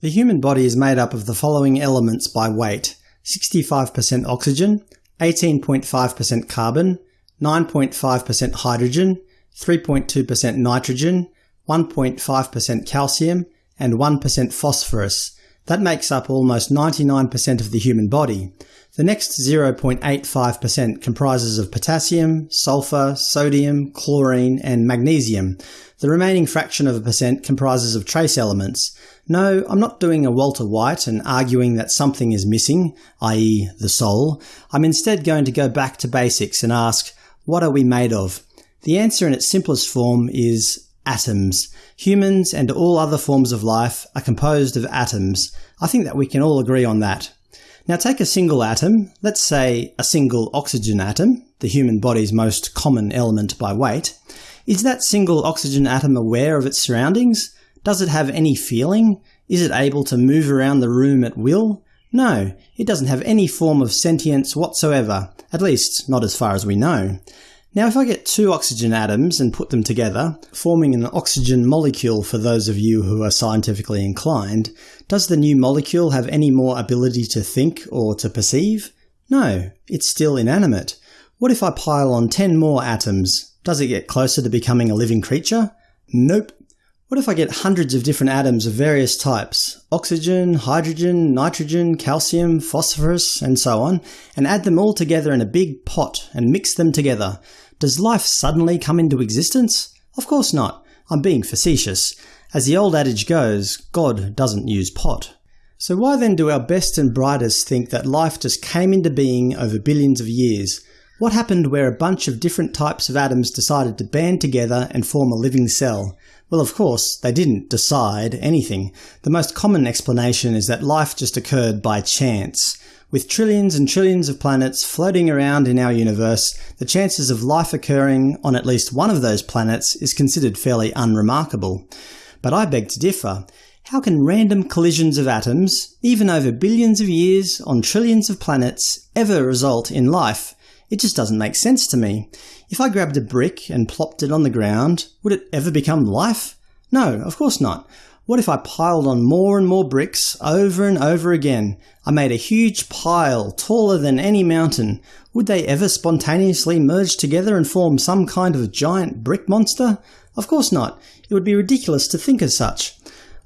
The human body is made up of the following elements by weight 65% oxygen, 18.5% carbon, 9.5% hydrogen, 3.2% nitrogen, 1.5% calcium, and 1% phosphorus. That makes up almost 99% of the human body. The next 0.85% comprises of potassium, sulfur, sodium, chlorine, and magnesium. The remaining fraction of a percent comprises of trace elements. No, I'm not doing a Walter White and arguing that something is missing, i.e. the soul. I'm instead going to go back to basics and ask, what are we made of? The answer in its simplest form is atoms. Humans and all other forms of life are composed of atoms. I think that we can all agree on that. Now take a single atom, let's say a single oxygen atom, the human body's most common element by weight. Is that single oxygen atom aware of its surroundings? Does it have any feeling? Is it able to move around the room at will? No, it doesn't have any form of sentience whatsoever, at least not as far as we know. Now if I get two oxygen atoms and put them together, forming an oxygen molecule for those of you who are scientifically inclined, does the new molecule have any more ability to think or to perceive? No, it's still inanimate. What if I pile on 10 more atoms? Does it get closer to becoming a living creature? Nope. What if I get hundreds of different atoms of various types – oxygen, hydrogen, nitrogen, calcium, phosphorus, and so on, and add them all together in a big pot and mix them together? Does life suddenly come into existence? Of course not. I'm being facetious. As the old adage goes, God doesn't use pot. So why then do our best and brightest think that life just came into being over billions of years? What happened where a bunch of different types of atoms decided to band together and form a living cell? Well, of course, they didn't decide anything. The most common explanation is that life just occurred by chance. With trillions and trillions of planets floating around in our universe, the chances of life occurring on at least one of those planets is considered fairly unremarkable. But I beg to differ. How can random collisions of atoms, even over billions of years on trillions of planets, ever result in life? It just doesn't make sense to me. If I grabbed a brick and plopped it on the ground, would it ever become life? No, of course not. What if I piled on more and more bricks over and over again? I made a huge pile, taller than any mountain. Would they ever spontaneously merge together and form some kind of giant brick monster? Of course not. It would be ridiculous to think as such.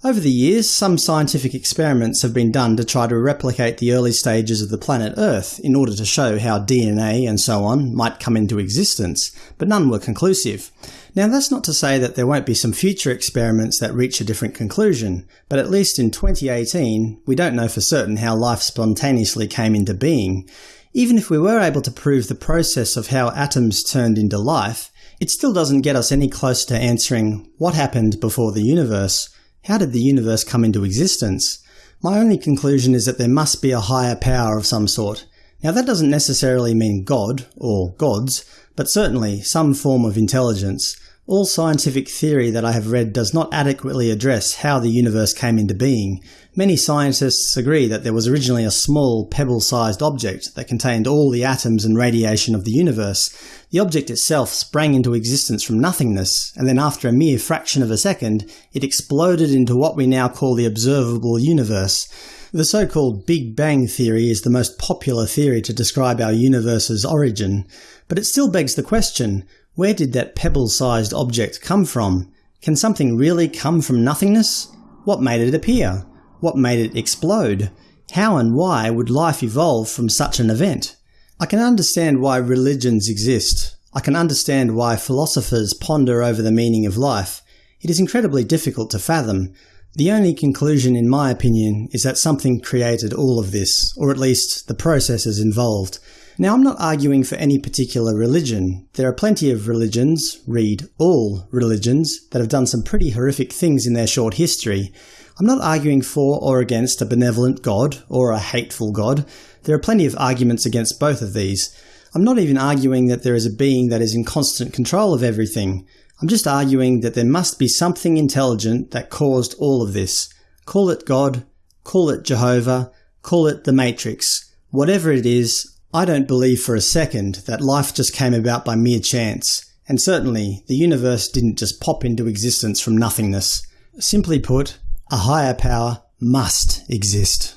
Over the years, some scientific experiments have been done to try to replicate the early stages of the planet Earth in order to show how DNA and so on might come into existence, but none were conclusive. Now that's not to say that there won't be some future experiments that reach a different conclusion, but at least in 2018 we don't know for certain how life spontaneously came into being. Even if we were able to prove the process of how atoms turned into life, it still doesn't get us any closer to answering what happened before the universe. How did the universe come into existence? My only conclusion is that there must be a higher power of some sort. Now that doesn't necessarily mean God, or gods, but certainly some form of intelligence. All scientific theory that I have read does not adequately address how the universe came into being. Many scientists agree that there was originally a small, pebble-sized object that contained all the atoms and radiation of the universe. The object itself sprang into existence from nothingness, and then after a mere fraction of a second, it exploded into what we now call the observable universe. The so-called Big Bang theory is the most popular theory to describe our universe's origin, but it still begs the question, where did that pebble-sized object come from? Can something really come from nothingness? What made it appear? What made it explode? How and why would life evolve from such an event? I can understand why religions exist. I can understand why philosophers ponder over the meaning of life. It is incredibly difficult to fathom. The only conclusion in my opinion is that something created all of this, or at least the processes involved. Now I'm not arguing for any particular religion. There are plenty of religions, read all religions, that have done some pretty horrific things in their short history. I'm not arguing for or against a benevolent God or a hateful God. There are plenty of arguments against both of these. I'm not even arguing that there is a being that is in constant control of everything. I'm just arguing that there must be something intelligent that caused all of this. Call it God, call it Jehovah, call it the Matrix. Whatever it is, I don't believe for a second that life just came about by mere chance, and certainly the universe didn't just pop into existence from nothingness. Simply put, a higher power must exist.